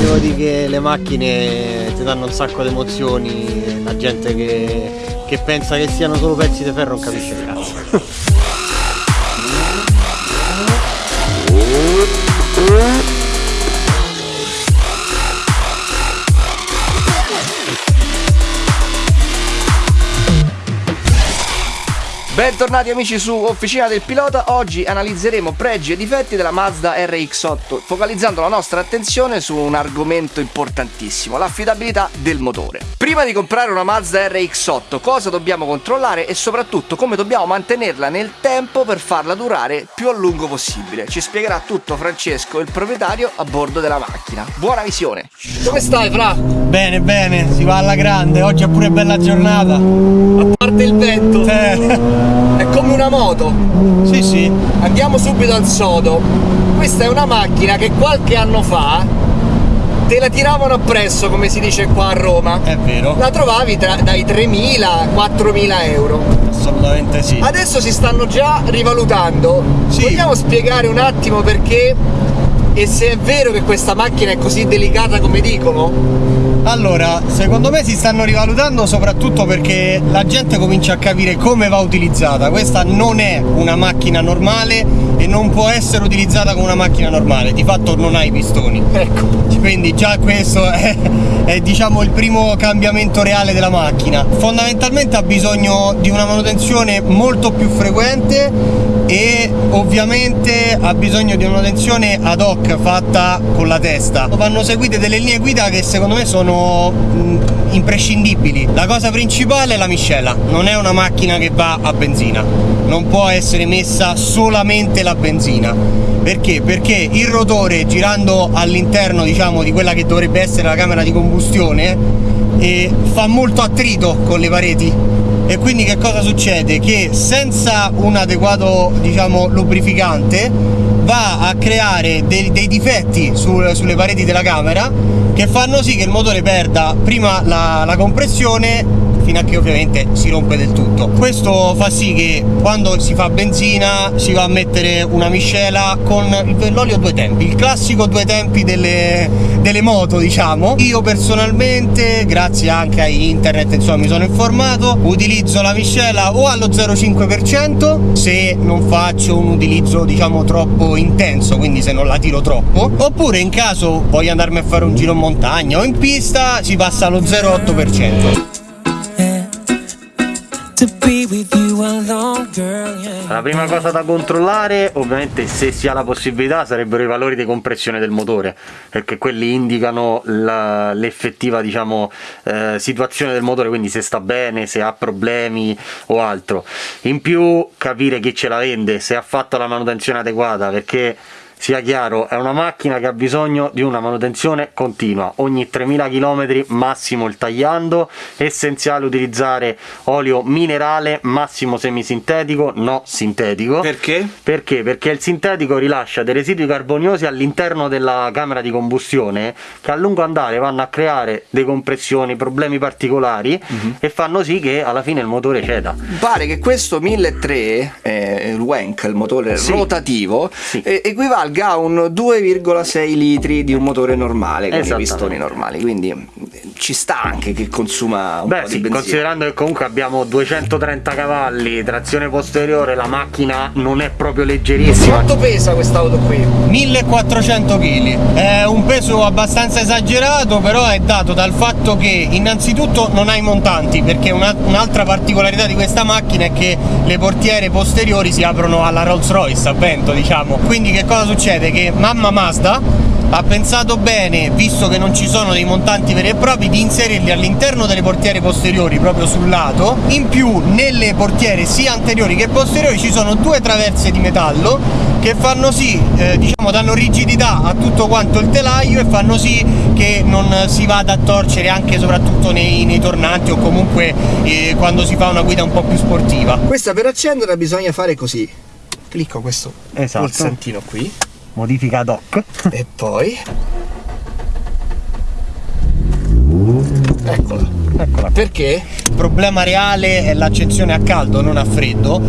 Devo dire che le macchine ti danno un sacco di emozioni, la gente che, che pensa che siano solo pezzi di ferro non capisce il cazzo. Bentornati amici su Officina del Pilota, oggi analizzeremo pregi e difetti della Mazda RX8 focalizzando la nostra attenzione su un argomento importantissimo, l'affidabilità del motore. Prima di comprare una Mazda RX8 cosa dobbiamo controllare e soprattutto come dobbiamo mantenerla nel tempo per farla durare più a lungo possibile. Ci spiegherà tutto Francesco, il proprietario a bordo della macchina. Buona visione! Come stai Fra? Bene, bene, si va alla grande, oggi è pure bella giornata. A parte il vento, Eh, è come una moto. sì, sì, Andiamo subito al sodo. Questa è una macchina che qualche anno fa te la tiravano appresso, come si dice qua a Roma. è vero, La trovavi tra- dai 3.000 4.000 euro. assolutamente sì. Adesso si stanno già rivalutando. Sì. Vogliamo spiegare un attimo perché e se è vero che questa macchina è così delicata come dicono? Allora, secondo me si stanno rivalutando soprattutto perché la gente comincia a capire come va utilizzata. Questa non è una macchina normale e non può essere utilizzata come una macchina normale. Di fatto non ha i pistoni. Ecco. Quindi già questo è, è, diciamo il primo cambiamento reale della macchina. Fondamentalmente ha bisogno di una manutenzione molto più frequente e ovviamente ha bisogno di una manutenzione ad hoc fatta con la testa. Vanno seguite delle linee guida che secondo me sono imprescindibili. La cosa principale è la miscela, non è una macchina che va a benzina, non può essere messa solamente la benzina. Perché? Perché il rotore girando all'interno diciamo di quella che dovrebbe essere la camera di combustione eh, fa molto attrito con le pareti e quindi che cosa succede? Che senza un adeguato diciamo lubrificante va a creare dei, dei difetti sul- sulle pareti della camera che fanno sì che il motore perda prima la, la compressione fino a che ovviamente si rompe del tutto. Questo fa sì che quando si fa benzina si va a mettere una miscela con l'olio due tempi, il classico due tempi delle, delle moto diciamo. Io personalmente, grazie anche a internet, insomma mi sono informato, utilizzo la miscela o allo 0,5% se non faccio un utilizzo diciamo troppo intenso, quindi se non la tiro troppo, oppure in caso voglio andarmi a fare un giro in montagna o in pista si passa allo 0,8%. La prima cosa da controllare, ovviamente, se si ha la possibilità, sarebbero i valori di compressione del motore, perché quelli indicano l'effettiva, diciamo, eh, situazione del motore, quindi se sta bene, se ha problemi o altro. In più, capire chi ce la vende, se ha fatto la manutenzione adeguata, perché sia chiaro, è una macchina che ha bisogno di una manutenzione continua, ogni 3000 km massimo il tagliando, essenziale utilizzare olio minerale, massimo semisintetico, no sintetico. Perché? Perché? Perché il sintetico rilascia dei residui carboniosi all'interno della camera di combustione che a lungo andare vanno a creare decompressioni, problemi particolari Mhm. e fanno sì che alla fine il motore ceda. Pare che questo 1300, eh, il Wank, il motore Sì. rotativo, Sì. eh, equivalga a un 2,6 litri di un motore normale con i pistoni normali. Quindi eh, ci sta anche che consuma un Beh po' sì, di benzina. considerando che comunque abbiamo 230 cavalli, trazione posteriore, la macchina non è proprio leggerissima. Quanto pesa quest'auto qui? 1400 kg è un peso abbastanza esagerato però è dato dal fatto che innanzitutto non ha i montanti perché una- un'altra particolarità di questa macchina è che le portiere posteriori si aprono alla Rolls Royce a vento diciamo quindi che cosa succede che mamma Mazda ha pensato bene, visto che non ci sono dei montanti veri e propri, di inserirli all'interno delle portiere posteriori, proprio sul lato. In più, nelle portiere sia anteriori che posteriori ci sono due traverse di metallo che fanno sì, eh, diciamo, danno rigidità a tutto quanto il telaio e fanno sì che non si vada a torcere anche e soprattutto nei, nei tornanti o comunque eh, quando si fa una guida un po' più sportiva. Questa per accenderla bisogna fare così. Clicco questo Esatto. pulsantino qui Modifica ad hoc. e poi eccola. eccola. Perché? Il problema reale è l'accezione a caldo, non a freddo.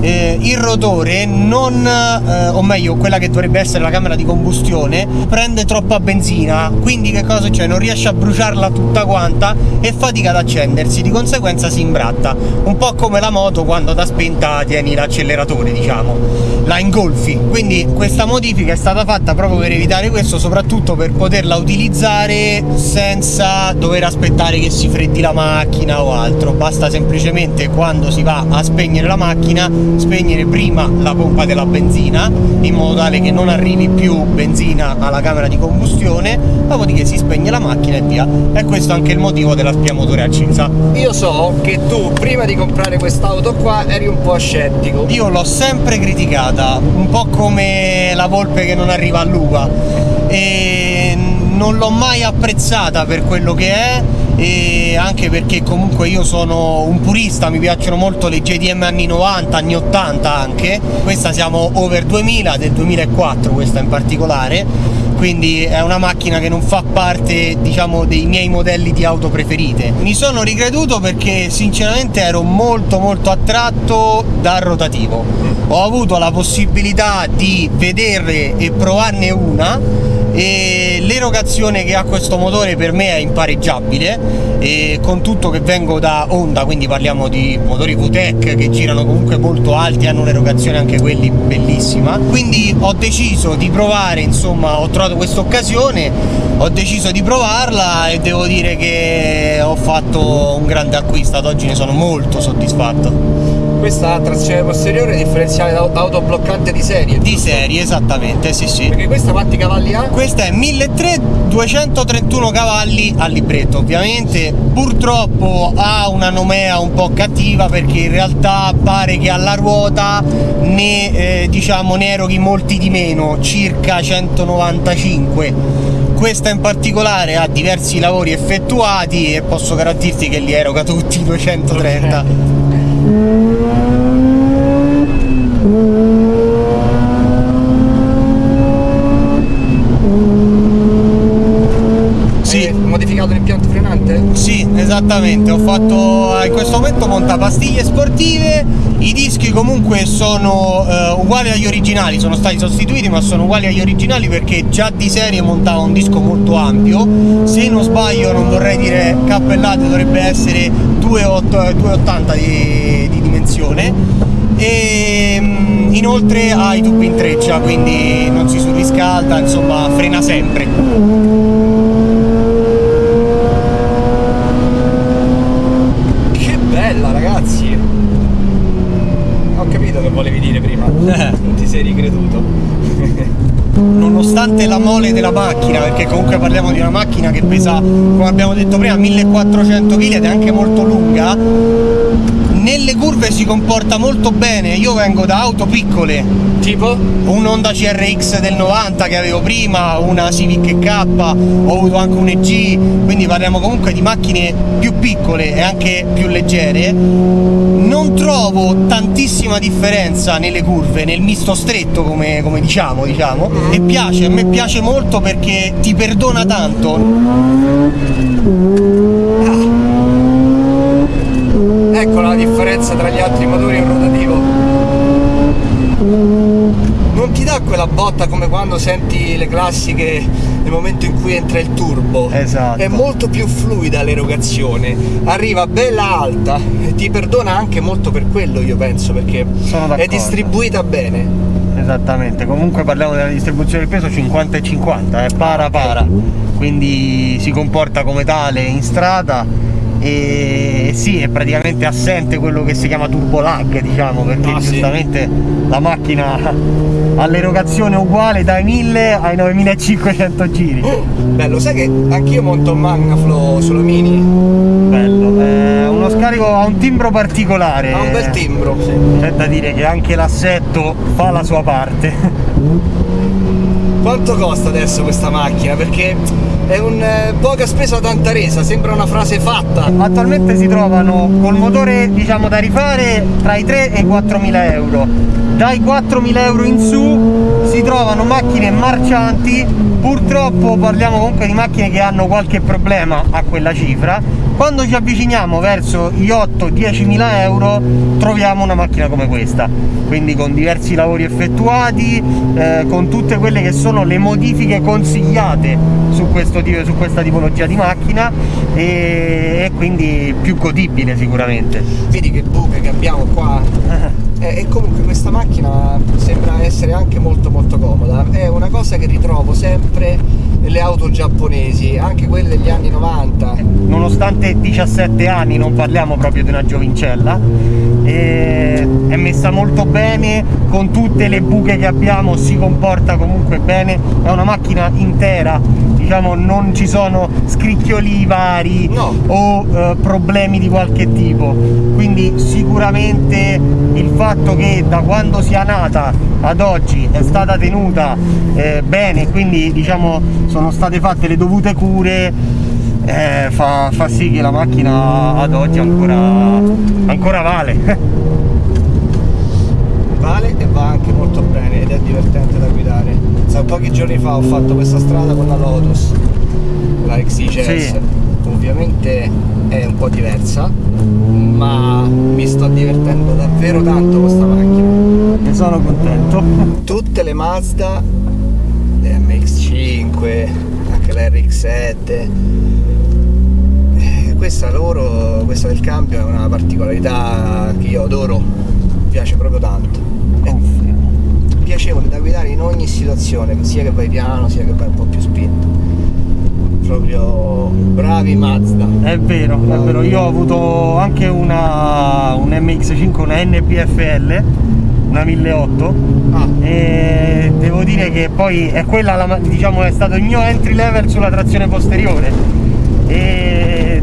Eh, il rotore non, eh, o meglio, quella che dovrebbe essere la camera di combustione, prende troppa benzina, quindi che cosa c'è? Non riesce a bruciarla tutta quanta e fatica ad accendersi, di conseguenza si imbratta. Un po' come la moto quando da spenta tieni l'acceleratore, diciamo, la ingolfi. Quindi questa modifica è stata fatta proprio per evitare questo, soprattutto per poterla utilizzare senza dover aspettare che si freddi la macchina o altro. Basta semplicemente quando si va a spegnere la macchina, spegnere prima la pompa della benzina in modo tale che non arrivi più benzina alla camera di combustione, dopodiché si spegne la macchina e via. E questo è anche il motivo della spia motore accesa. Io so che tu prima di comprare quest'auto qua eri un po' scettico. Io l'ho sempre criticata, un po' come la volpe che non arriva all'uva e non l'ho mai apprezzata per quello che è e anche perché comunque io sono un purista, mi piacciono molto le JDM anni 90, anni 80 anche. Questa siamo over 2000 del 2004, questa in particolare quindi è una macchina che non fa parte diciamo dei miei modelli di auto preferite. Mi sono ricreduto perché sinceramente ero molto molto attratto dal rotativo. Ho avuto la possibilità di vederle e provarne una e l'erogazione che ha questo motore per me è impareggiabile e con tutto che vengo da Honda quindi parliamo di motori VTEC che girano comunque molto alti hanno un'erogazione anche quelli bellissima. Quindi ho deciso di provare insomma ho trovato questa occasione ho deciso di provarla e devo dire che ho fatto un grande acquisto. Ad oggi ne sono molto soddisfatto Questa trazione posteriore differenziale da- autobloccante di serie. di serie esattamente sì sì Perché questa quanti cavalli ha? Questa è 1300 231 cavalli al libretto, ovviamente purtroppo ha una nomea un po' cattiva perché in realtà pare che alla ruota ne, eh, diciamo, ne eroghi molti di meno, circa 195. Questa in particolare ha diversi lavori effettuati e posso garantirti che li eroga tutti i 230. Sì. Modificato l'impianto frenante? Sì, esattamente, ho fatto in questo momento monta pastiglie sportive, i dischi comunque sono eh, uguali agli originali, sono stati sostituiti ma sono uguali agli originali perché già di serie montava un disco molto ampio, se non sbaglio non vorrei dire cappellate, dovrebbe essere 2,8 2,80 di, di dimensione e mm, inoltre ha i tubi in treccia quindi non si surriscalda, insomma frena sempre. Che bella ragazzi! Ho capito che volevi dire prima. Non ti sei ricreduto. nonostante la mole della macchina, perché comunque parliamo di una macchina che pesa, come abbiamo detto prima, 1400 kg ed è anche molto lunga, nelle curve si comporta molto bene. Io vengo da auto piccole, Tipo? un Honda CRX del 90 che avevo prima, una Civic K, ho avuto anche un EG, quindi parliamo comunque di macchine più piccole e anche più leggere. Non trovo tantissima differenza nelle curve, nel misto stretto come, come diciamo, diciamo, e piace, a me piace molto perché ti perdona tanto. Ecco la differenza tra gli altri motori e il rotativo. Non ti dà quella botta come quando senti le classiche nel momento in cui entra il turbo. Esatto. È molto più fluida l'erogazione, arriva bella alta e ti perdona anche molto per quello io penso, perché è distribuita bene. Esattamente, comunque parliamo della distribuzione del peso 50 e 50, è para para, quindi si comporta come tale in strada e sì, è praticamente assente quello che si chiama turbo lag, diciamo, perché Ah, sì. giustamente la macchina ha l'erogazione uguale dai 1000 ai 9500 giri. Bello, sai che anch'io monto un Magnaflow sulla Mini? Bello, è uno scarico ha un timbro particolare. Ha un bel timbro. C'è da dire che anche l'assetto fa la sua parte. Quanto costa adesso questa macchina? Perché è un eh, poca spesa tanta resa, sembra una frase fatta. Attualmente si trovano col motore diciamo da rifare tra i 3 e i 4 mila euro. Dai 4.000 euro in su si trovano macchine marcianti. Purtroppo parliamo comunque di macchine che hanno qualche problema a quella cifra. Quando ci avviciniamo verso gli 8-10 mila euro troviamo una macchina come questa. Quindi con diversi lavori effettuati eh, con tutte quelle che sono le modifiche consigliate su, questo, su questa tipologia di macchina e, e quindi più godibile sicuramente. Vedi che buche che abbiamo qua e, e comunque questa macchina sembra essere anche molto molto comoda. È una cosa che ritrovo sempre nelle auto giapponesi anche quelle degli anni 90 nonostante 17 anni non parliamo proprio di una giovincella. È messa molto bene con tutte le buche che abbiamo si comporta comunque bene. È una macchina intera diciamo non ci sono scricchioli vari no. o eh, problemi di qualche tipo. Quindi sicuramente il fatto che da quando sia nata ad oggi è stata tenuta eh, bene quindi diciamo sono state fatte le dovute cure eh, fa, fa, sì che la macchina ad oggi ancora, ancora vale. Vale e va anche molto bene ed è divertente da guidare. Sa, pochi giorni fa ho fatto questa strada con la Lotus la XCS sì. Ovviamente è un po' diversa ma mi sto divertendo davvero tanto con questa macchina. Ne sono contento. Tutte le Mazda le MX5 anche la RX7 eh, questa loro questa del cambio è una particolarità che io adoro mi piace proprio tanto. È piacevole da guidare in ogni situazione sia che vai piano sia che vai un po' più spinto. Proprio bravi Mazda. È vero, è vero, io ho avuto anche una un MX5, una NPFL una 1008 ah. e devo dire che poi è quella diciamo è stato il mio entry level sulla trazione posteriore. E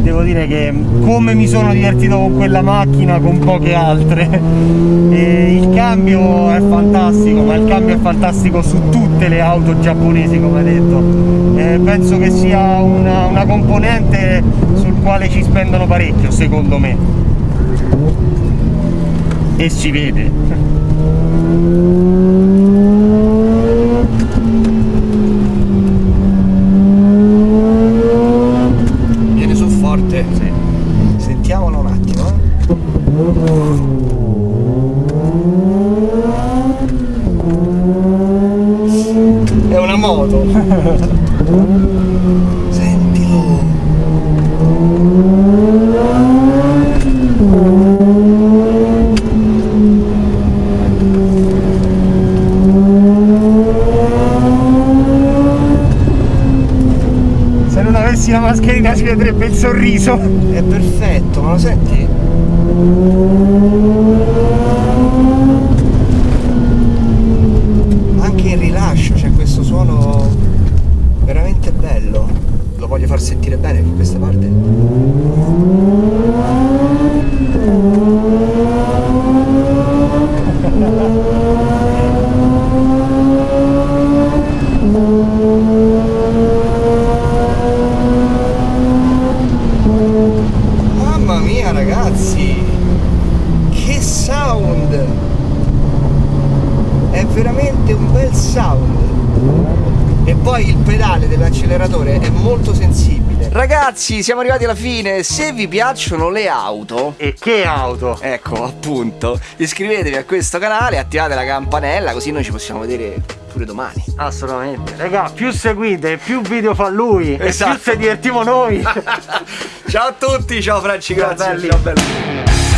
devo dire che come mi sono divertito con quella macchina con poche altre. E il cambio è fantastico ma il cambio è fantastico su tutte le auto giapponesi come detto. E penso che sia una, una componente sul quale ci spendono parecchio secondo me. E si vede Viene su forte. Sì. Sentiamolo un attimo. Eh. È una moto. avessi la mascherina si vedrebbe il sorriso. È perfetto, ma lo senti? Anche in rilascio c'è questo suono veramente bello. Lo voglio far sentire bene in questa parte. veramente un bel sound e poi il pedale dell'acceleratore è molto sensibile ragazzi siamo arrivati alla fine se vi piacciono le auto e che auto ecco appunto iscrivetevi a questo canale attivate la campanella così noi ci possiamo vedere pure domani assolutamente raga più seguite più video fa lui esatto. e più se divertiamo noi ciao a tutti ciao Franci grazie ciao belli. Ciao belli.